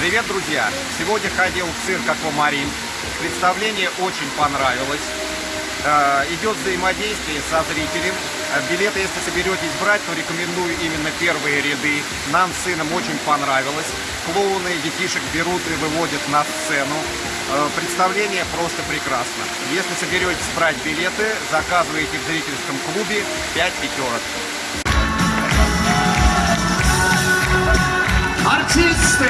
Привет, друзья! Сегодня ходил в цирк «Аквамарин». Представление очень понравилось. Э, идет взаимодействие со зрителем. Э, билеты, если соберетесь брать, то рекомендую именно первые ряды. Нам с сыном очень понравилось. Клоуны детишек берут и выводят на сцену. Э, представление просто прекрасно. Если соберетесь брать билеты, заказывайте в зрительском клубе 5 пятерок. Артисты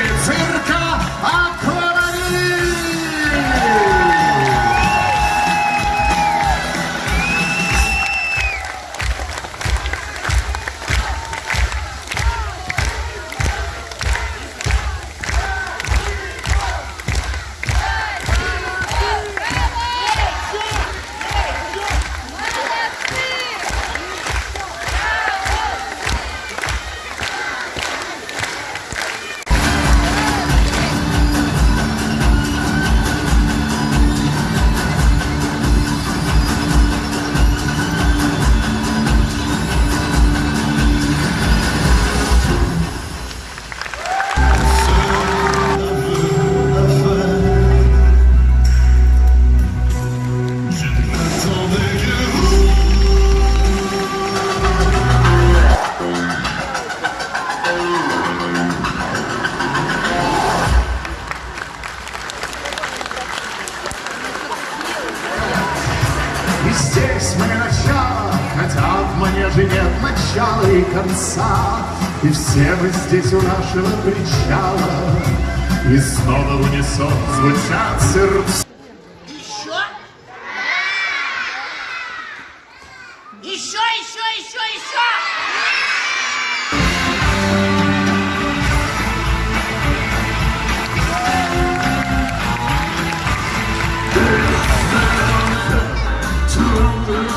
И здесь мы начало, хотя в манеже нет начала и конца. И все мы здесь у нашего причала, и снова в унисон звучат сердца.